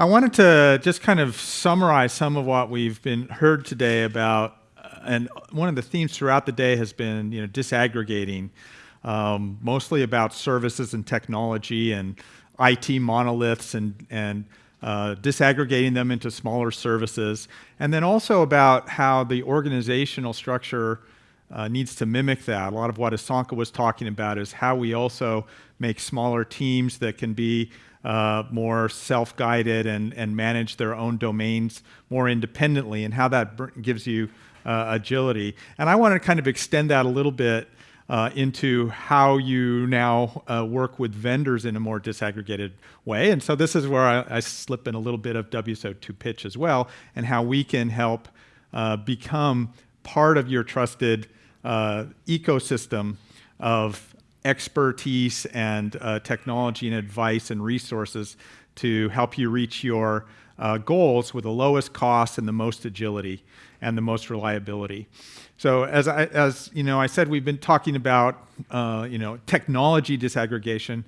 I wanted to just kind of summarize some of what we've been heard today about, uh, and one of the themes throughout the day has been, you know, disaggregating, um, mostly about services and technology and IT monoliths and and uh, disaggregating them into smaller services, and then also about how the organizational structure uh, needs to mimic that. A lot of what Asanka was talking about is how we also make smaller teams that can be uh, more self-guided and, and manage their own domains more independently and how that gives you uh, agility. And I want to kind of extend that a little bit uh, into how you now uh, work with vendors in a more disaggregated way. And so this is where I, I slip in a little bit of WSO2 pitch as well and how we can help uh, become part of your trusted uh, ecosystem of expertise and uh, technology and advice and resources to help you reach your uh, goals with the lowest cost and the most agility and the most reliability. So as I, as you know, I said we've been talking about uh, you know technology disaggregation,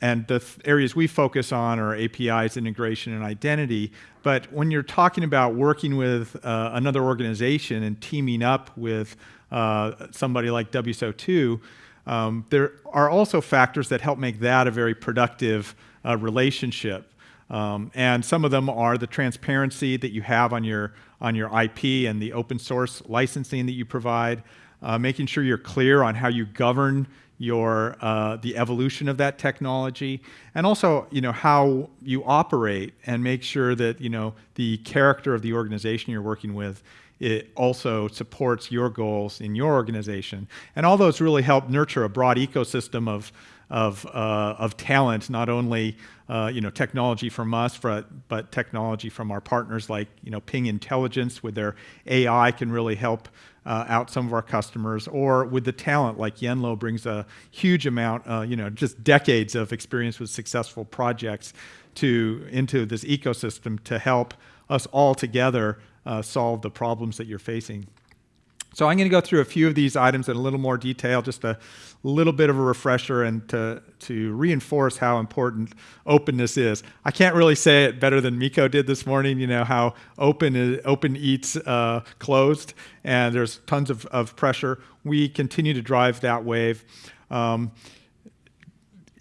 and the th areas we focus on are APIs, integration, and identity. But when you're talking about working with uh, another organization and teaming up with uh, somebody like WSO2, um, there are also factors that help make that a very productive uh, relationship. Um, and some of them are the transparency that you have on your, on your IP and the open source licensing that you provide, uh, making sure you're clear on how you govern your, uh, the evolution of that technology, and also you know, how you operate and make sure that you know, the character of the organization you're working with it also supports your goals in your organization. And all those really help nurture a broad ecosystem of, of, uh, of talent, not only uh, you know, technology from us, but, but technology from our partners like you know, Ping Intelligence with their AI can really help uh, out some of our customers, or with the talent like Yenlo brings a huge amount, uh, you know, just decades of experience with successful projects to, into this ecosystem to help us all together uh, solve the problems that you're facing. So I'm going to go through a few of these items in a little more detail, just a little bit of a refresher and to, to reinforce how important openness is. I can't really say it better than Miko did this morning, you know, how open, is, open eats uh, closed, and there's tons of, of pressure. We continue to drive that wave. Um,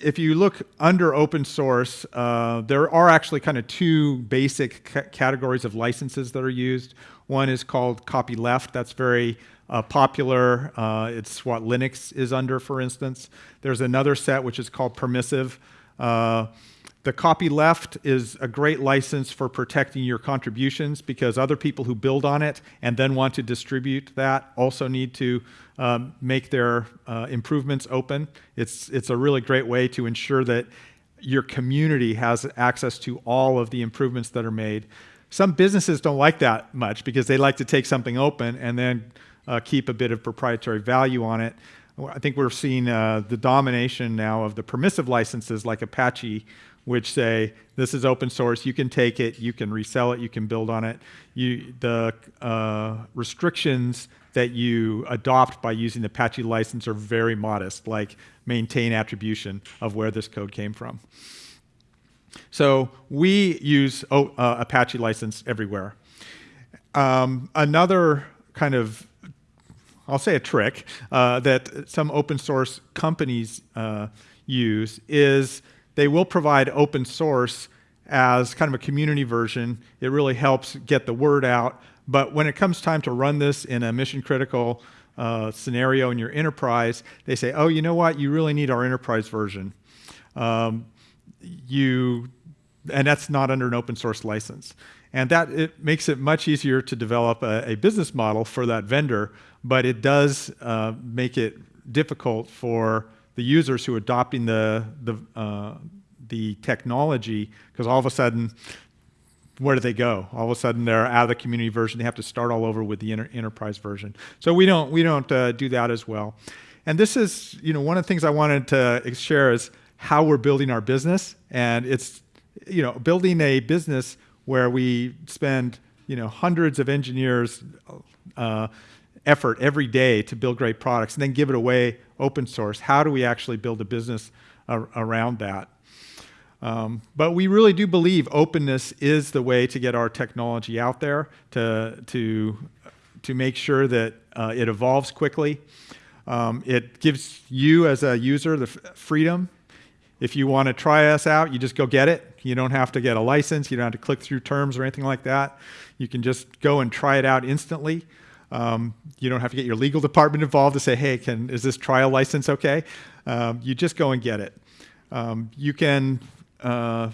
if you look under open source, uh, there are actually kind of two basic categories of licenses that are used. One is called copyleft. That's very uh, popular. Uh, it's what Linux is under, for instance. There's another set which is called permissive. The copyleft is a great license for protecting your contributions because other people who build on it and then want to distribute that also need to um, make their uh, improvements open. It's, it's a really great way to ensure that your community has access to all of the improvements that are made. Some businesses don't like that much because they like to take something open and then uh, keep a bit of proprietary value on it. I think we're seeing uh, the domination now of the permissive licenses like Apache which say this is open source, you can take it, you can resell it, you can build on it. You, the uh, restrictions that you adopt by using the Apache license are very modest, like maintain attribution of where this code came from. So we use oh, uh, Apache license everywhere. Um, another kind of, I'll say a trick uh, that some open source companies uh, use is they will provide open source as kind of a community version. It really helps get the word out. But when it comes time to run this in a mission critical uh, scenario in your enterprise, they say, oh, you know what? You really need our enterprise version. Um, you, and that's not under an open source license. And that it makes it much easier to develop a, a business model for that vendor, but it does uh, make it difficult for the users who are adopting the, the, uh, the technology, because all of a sudden, where do they go? All of a sudden, they're out of the community version. They have to start all over with the enterprise version. So we don't, we don't uh, do that as well. And this is, you know, one of the things I wanted to share is how we're building our business. And it's, you know, building a business where we spend, you know, hundreds of engineers uh, effort every day to build great products and then give it away open source. How do we actually build a business ar around that? Um, but we really do believe openness is the way to get our technology out there to, to, to make sure that uh, it evolves quickly. Um, it gives you as a user the freedom. If you want to try us out, you just go get it. You don't have to get a license. You don't have to click through terms or anything like that. You can just go and try it out instantly. Um, you don't have to get your legal department involved to say, hey, can, is this trial license okay? Um, you just go and get it. Um, you can, uh,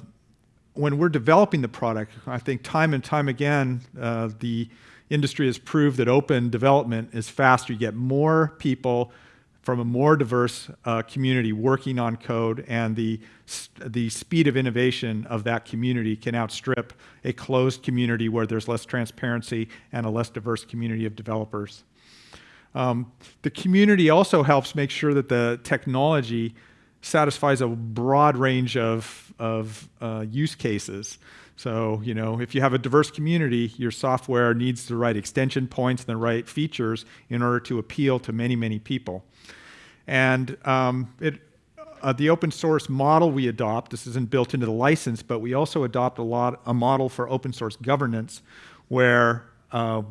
when we're developing the product, I think time and time again, uh, the industry has proved that open development is faster. You get more people from a more diverse uh, community working on code and the, the speed of innovation of that community can outstrip a closed community where there's less transparency and a less diverse community of developers. Um, the community also helps make sure that the technology satisfies a broad range of, of uh, use cases. So, you know, if you have a diverse community, your software needs the right extension points and the right features in order to appeal to many, many people. And um, it, uh, the open source model we adopt, this isn't built into the license, but we also adopt a, lot, a model for open source governance where uh,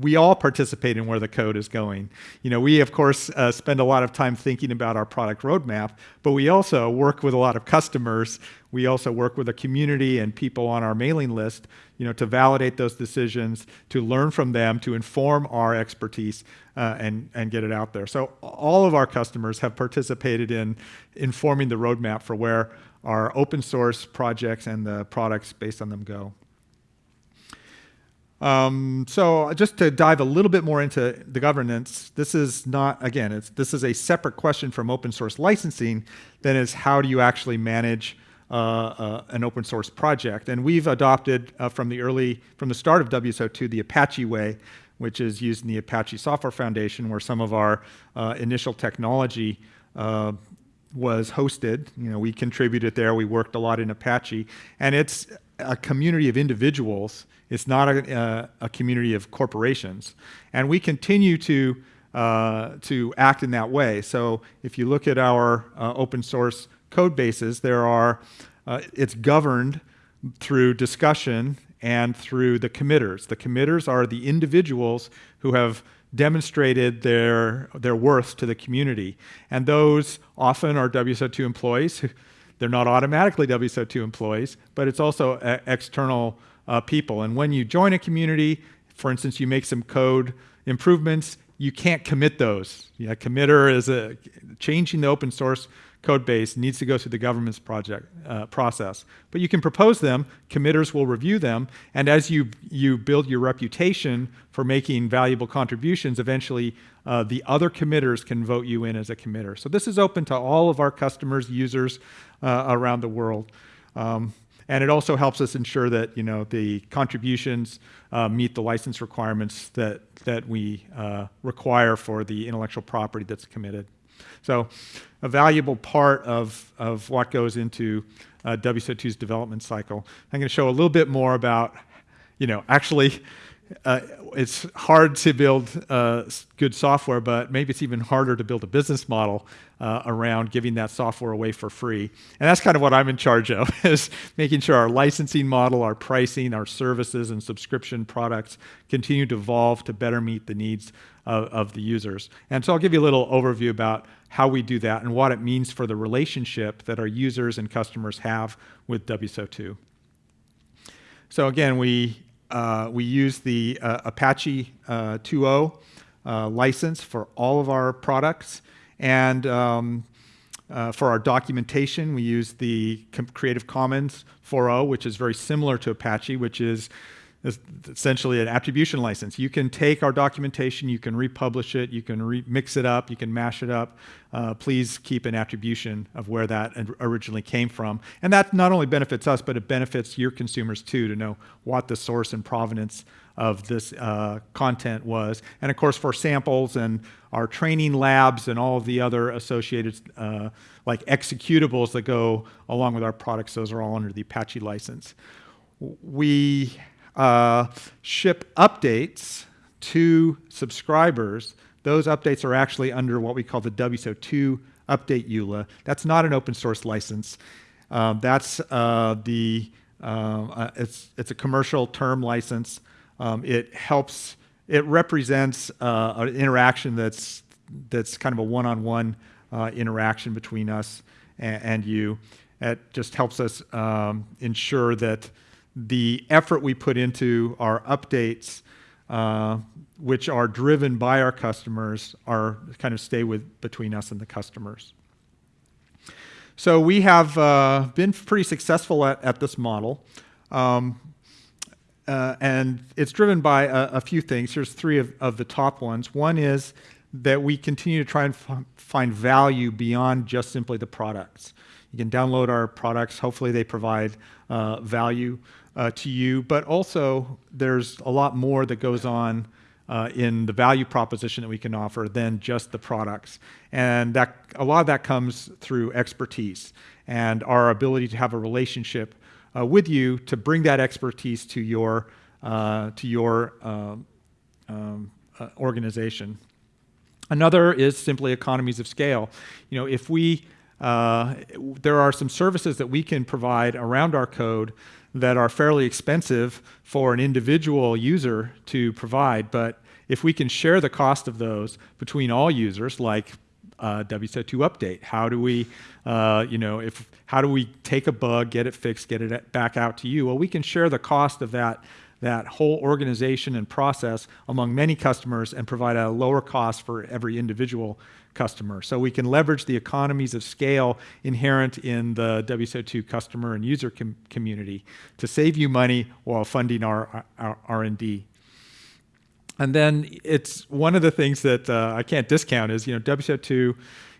we all participate in where the code is going. You know, we of course uh, spend a lot of time thinking about our product roadmap, but we also work with a lot of customers. We also work with a community and people on our mailing list, you know, to validate those decisions, to learn from them, to inform our expertise uh, and, and get it out there. So all of our customers have participated in informing the roadmap for where our open source projects and the products based on them go. Um, so just to dive a little bit more into the governance, this is not, again, it's, this is a separate question from open source licensing than is how do you actually manage uh, uh, an open source project. And we've adopted uh, from the early, from the start of WSO2, the Apache way, which is used in the Apache Software Foundation, where some of our uh, initial technology uh, was hosted. You know, we contributed there. We worked a lot in Apache, and it's a community of individuals it's not a, uh, a community of corporations. And we continue to, uh, to act in that way. So if you look at our uh, open source code bases, there are, uh, it's governed through discussion and through the committers. The committers are the individuals who have demonstrated their, their worth to the community. And those often are WSO2 employees. They're not automatically WSO2 employees, but it's also uh, external uh, people. And when you join a community, for instance, you make some code improvements, you can't commit those. Yeah, committer is a, changing the open source code base needs to go through the governance project uh, process. But you can propose them, committers will review them, and as you, you build your reputation for making valuable contributions, eventually uh, the other committers can vote you in as a committer. So this is open to all of our customers, users uh, around the world. Um, and it also helps us ensure that you know the contributions uh, meet the license requirements that that we uh, require for the intellectual property that's committed. So, a valuable part of of what goes into uh, WSO2's development cycle. I'm going to show a little bit more about, you know, actually uh, it's hard to build uh, good software, but maybe it's even harder to build a business model uh, around giving that software away for free. And that's kind of what I'm in charge of, is making sure our licensing model, our pricing, our services and subscription products continue to evolve to better meet the needs of, of the users. And so I'll give you a little overview about how we do that and what it means for the relationship that our users and customers have with WSO2. So again, we uh, we use the uh, Apache uh, 2.0 uh, license for all of our products. And um, uh, for our documentation, we use the Creative Commons 4.0, which is very similar to Apache, which is is essentially an attribution license. You can take our documentation, you can republish it, you can mix it up, you can mash it up. Uh, please keep an attribution of where that originally came from. And that not only benefits us, but it benefits your consumers too to know what the source and provenance of this uh, content was. And of course, for samples and our training labs and all of the other associated uh, like executables that go along with our products, those are all under the Apache license. We uh, ship updates to subscribers, those updates are actually under what we call the WSO2 update EULA. That's not an open source license. Um, that's uh, the um, uh, it's it's a commercial term license. Um, it helps. It represents uh, an interaction that's that's kind of a one-on-one uh, interaction between us and, and, you. It just helps us um, ensure that the effort we put into our updates, uh, which are driven by our customers, are kind of stay with between us and the customers. So we have uh, been pretty successful at, at this model. Um, uh, and it's driven by a, a, few things. Here's three of, of, the top ones. One is that we continue to try and find value beyond just simply the products. You can download our products. Hopefully they provide uh, value uh, to you. But also there's a lot more that goes on uh, in the value proposition that we can offer than just the products. And that, a lot of that comes through expertise and our ability to have a relationship uh, with you to bring that expertise to your, uh, to your um, um uh, organization. Another is simply economies of scale. You know, if we, uh, there are some services that we can provide around our code that are fairly expensive for an individual user to provide, but if we can share the cost of those between all users, like uh, WSO2 update, how do we, uh, you know, if how do we take a bug, get it fixed, get it back out to you? Well, we can share the cost of that that whole organization and process among many customers and provide a lower cost for every individual customer. So we can leverage the economies of scale inherent in the WSO2 customer and user com community to save you money while funding our, R&D. And then it's one of the things that uh, I can't discount is, you know, WSO2,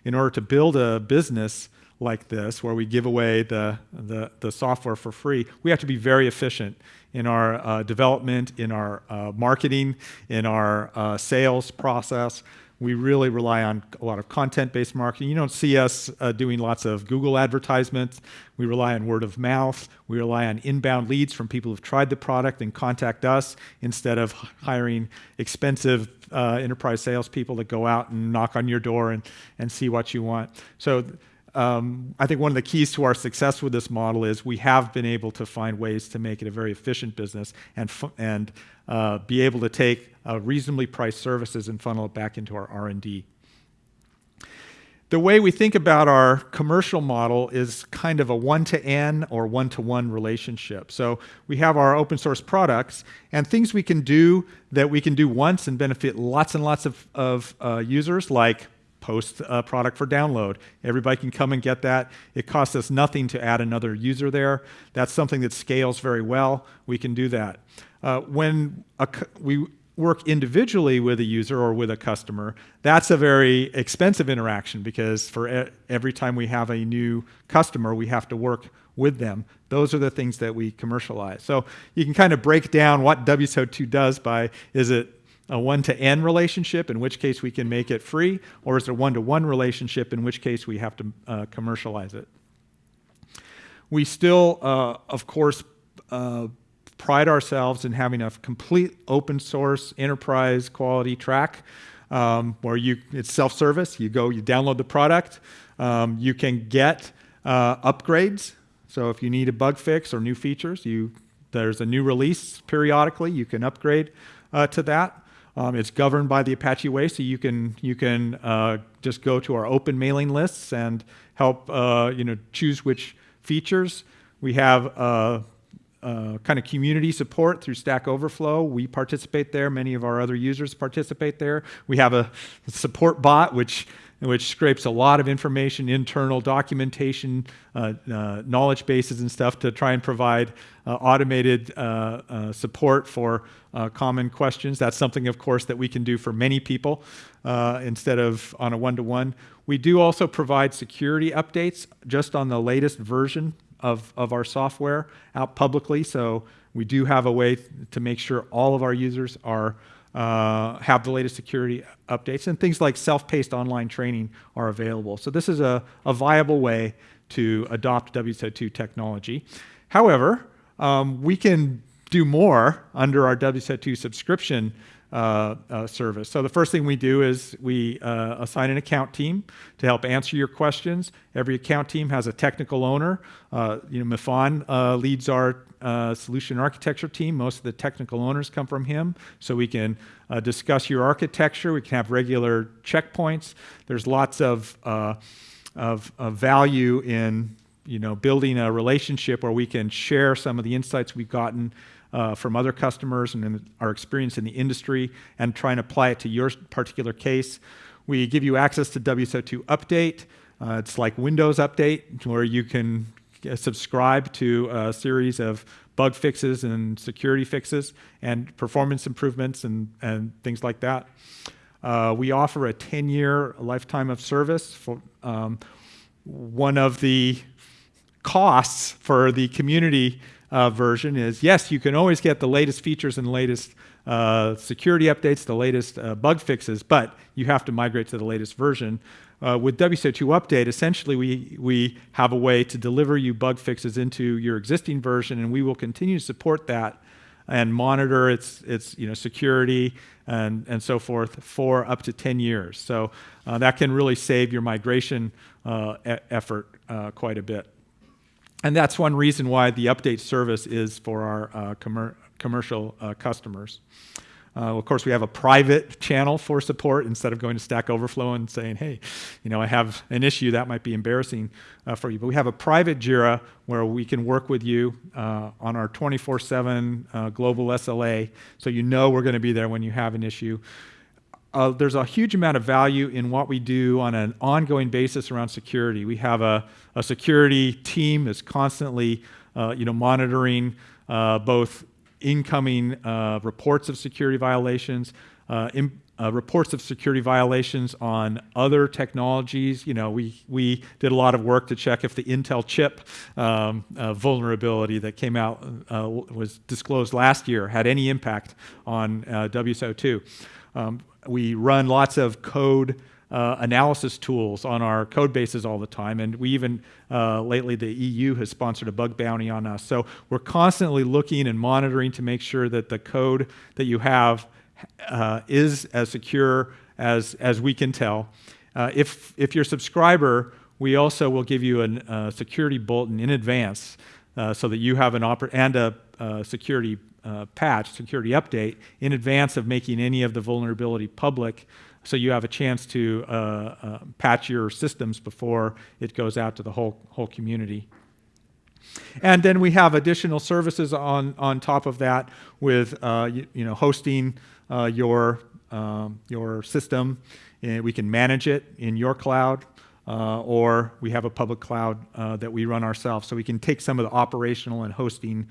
in order to build a business like this, where we give away the, the, the software for free, we have to be very efficient in our uh, development, in our uh, marketing, in our uh, sales process. We really rely on a lot of content-based marketing. You don't see us uh, doing lots of Google advertisements. We rely on word of mouth. We rely on inbound leads from people who've tried the product and contact us instead of hiring expensive uh, enterprise salespeople that go out and knock on your door and, and see what you want. So um, I think one of the keys to our success with this model is we have been able to find ways to make it a very efficient business and, and uh, be able to take uh, reasonably priced services and funnel it back into our R&D. The way we think about our commercial model is kind of a one-to-n or one-to-one relationship. So we have our open source products and things we can do that we can do once and benefit lots and lots of, of uh, users like post a product for download. Everybody can come and get that. It costs us nothing to add another user there. That's something that scales very well. We can do that. Uh, when a, we work individually with a user or with a customer, that's a very expensive interaction because for e every time we have a new customer, we have to work with them. Those are the things that we commercialize. So you can kind of break down what WSO2 does by, is it a one-to-n relationship, in which case we can make it free, or is it a one-to-one -one relationship, in which case we have to uh, commercialize it. We still, uh, of course, uh, pride ourselves in having a complete open source enterprise quality track um, where you it's self-service. You go, you download the product. Um, you can get uh, upgrades. So if you need a bug fix or new features, you there's a new release periodically. You can upgrade uh, to that. Um, it's governed by the Apache Way, so you can you can uh, just go to our open mailing lists and help uh, you know choose which features. We have uh, uh, kind of community support through Stack Overflow. We participate there. Many of our other users participate there. We have a support bot which which scrapes a lot of information, internal documentation, uh, uh, knowledge bases and stuff to try and provide uh, automated uh, uh, support for uh, common questions. That's something, of course, that we can do for many people instead of on a one-to-one. -one. We do also provide security updates just on the latest version of, of our software out publicly. So we do have a way to make sure all of our users are uh, have the latest security updates and things like self-paced online training are available. So this is a, a viable way to adopt WSO2 technology. However, um, we can do more under our WSO2 subscription service. So the first thing we do is we uh, assign an account team to help answer your questions. Every account team has a technical owner. Uh, you know, Mifan uh, leads our uh, solution architecture team. Most of the technical owners come from him, so we can discuss your architecture. We can have regular checkpoints. There's lots of, of, of value in you know, building a relationship where we can share some of the insights we've gotten uh, from other customers and our experience in the industry and try and apply it to your particular case. We give you access to WSO2 Update. Uh, it's like Windows Update where you can subscribe to a series of bug fixes and security fixes and performance improvements and, and things like that. Uh, we offer a 10-year lifetime of service. For, um, one of the costs for the community uh, version is yes, you can always get the latest features and latest uh, security updates, the latest uh, bug fixes, but you have to migrate to the latest version. Uh, with WSO2 Update, essentially we, we have a way to deliver you bug fixes into your existing version, and we will continue to support that and monitor its, its you know, security and, and so forth for up to 10 years. So uh, that can really save your migration uh, effort quite a bit. And that's one reason why the update service is for our uh, commer commercial uh, customers. Uh, of course, we have a private channel for support instead of going to Stack Overflow and saying, hey, you know, I have an issue that might be embarrassing uh, for you. But we have a private JIRA where we can work with you uh, on our 24-7 uh, global SLA, so you know we're going to be there when you have an issue uh, there's a huge amount of value in what we do on an ongoing basis around security. We have a, a security team that's constantly uh, you know, monitoring uh, both incoming uh, reports of security violations, uh, in, uh, reports of security violations on other technologies. You know, we, we did a lot of work to check if the Intel chip um, vulnerability that came out, was disclosed last year, had any impact on WSO2. Um, we run lots of code uh, analysis tools on our code bases all the time. And we even, uh, lately, the EU has sponsored a bug bounty on us. So we're constantly looking and monitoring to make sure that the code that you have uh, is as secure as, as we can tell. Uh, if, if you're a subscriber, we also will give you a uh, security bulletin in advance uh, so that you have an oper and a security uh, patch, security update, in advance of making any of the vulnerability public so you have a chance to uh, uh, patch your systems before it goes out to the whole, whole community. And then we have additional services on, on top of that with uh, you, you, know, hosting uh, your, um, your system. And we can manage it in your cloud. Uh, or we have a public cloud uh, that we run ourselves. So we can take some of the operational and hosting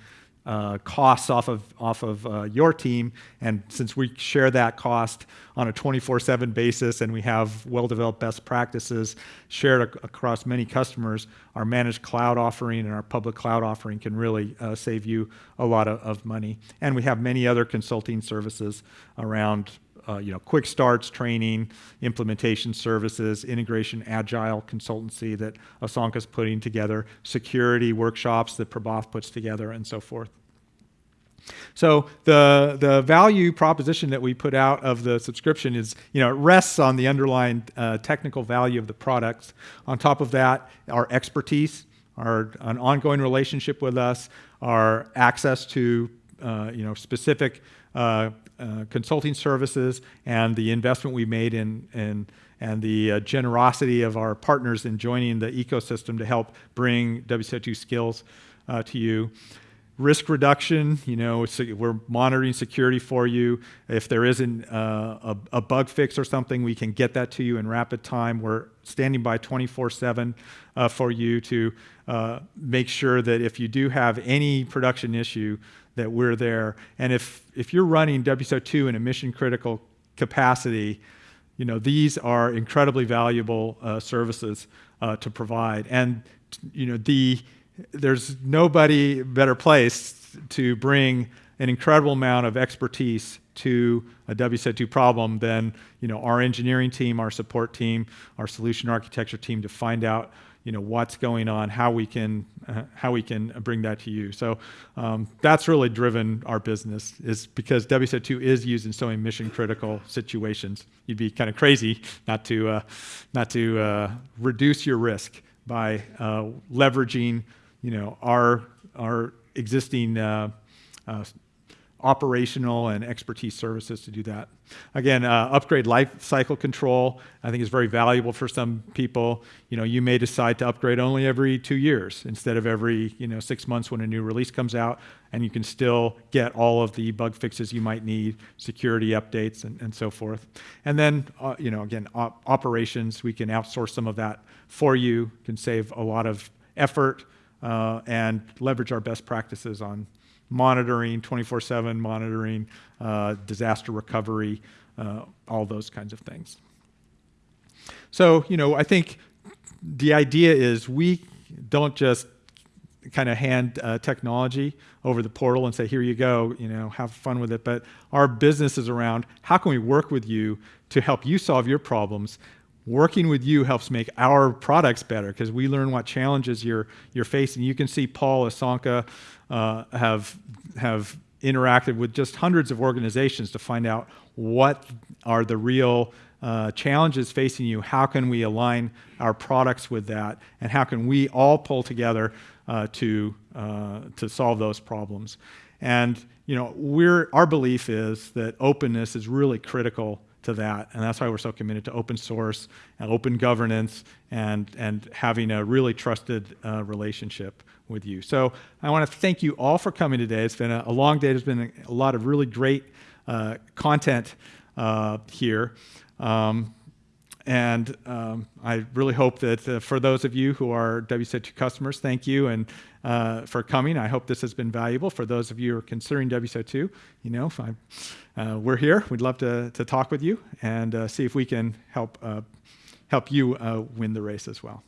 uh, costs off of, off of uh, your team. And since we share that cost on a 24-7 basis and we have well-developed best practices shared ac across many customers, our managed cloud offering and our public cloud offering can really uh, save you a lot of, of, money. And we have many other consulting services around uh, you know, quick starts, training, implementation services, integration, agile consultancy that Asanka's putting together, security workshops that Prabath puts together, and so forth. So the, the value proposition that we put out of the subscription is, you know, it rests on the underlying uh, technical value of the products. On top of that, our expertise, our an ongoing relationship with us, our access to, uh, you know, specific uh, uh, consulting services and the investment we made in, in and the uh, generosity of our partners in joining the ecosystem to help bring WSO2 skills uh, to you. Risk reduction, you know, we're monitoring security for you. If there isn't uh, a, a, bug fix or something, we can get that to you in rapid time. We're standing by 24-7 uh, for you to uh, make sure that if you do have any production issue, that we're there. And if, if you're running WSO2 in a mission critical capacity, you know, these are incredibly valuable uh, services uh, to provide. And, you know, the, there's nobody better placed to bring an incredible amount of expertise to a WSO2 problem than, you know, our engineering team, our support team, our solution architecture team to find out you know, what's going on, how we can, uh, how we can bring that to you. So um, that's really driven our business is because WSO2 is used in so many mission critical situations. You'd be kind of crazy not to, uh, not to uh, reduce your risk by uh, leveraging, you know, our, our existing uh, uh, operational and expertise services to do that. Again, uh, upgrade life cycle control, I think is very valuable for some people. You know, you may decide to upgrade only every two years instead of every, you know, six months when a new release comes out, and you can still get all of the bug fixes you might need, security updates, and, and so forth. And then, uh, you know, again, op operations, we can outsource some of that for you, can save a lot of effort, uh, and leverage our best practices on monitoring, 24-7 monitoring, uh, disaster recovery, uh, all those kinds of things. So, you know, I think the idea is we don't just kind of hand uh, technology over the portal and say, here you go, you know, have fun with it. But our business is around how can we work with you to help you solve your problems working with you helps make our products better because we learn what challenges you're, you're facing. You can see Paul Asanka uh, have, have interacted with just hundreds of organizations to find out what are the real uh, challenges facing you, how can we align our products with that, and how can we all pull together uh, to, uh, to solve those problems. And you know, we're, our belief is that openness is really critical to that. And that's why we're so committed to open source and open governance and, and having a really trusted uh, relationship with you. So I want to thank you all for coming today. It's been a, a long day. There's been a, a lot of really great uh, content uh, here. Um, and um, I really hope that uh, for those of you who are WSO2 customers, thank you and uh, for coming. I hope this has been valuable. For those of you who are considering WSO2, you know, uh, we're here. We'd love to, to talk with you and uh, see if we can help, uh, help you uh, win the race as well.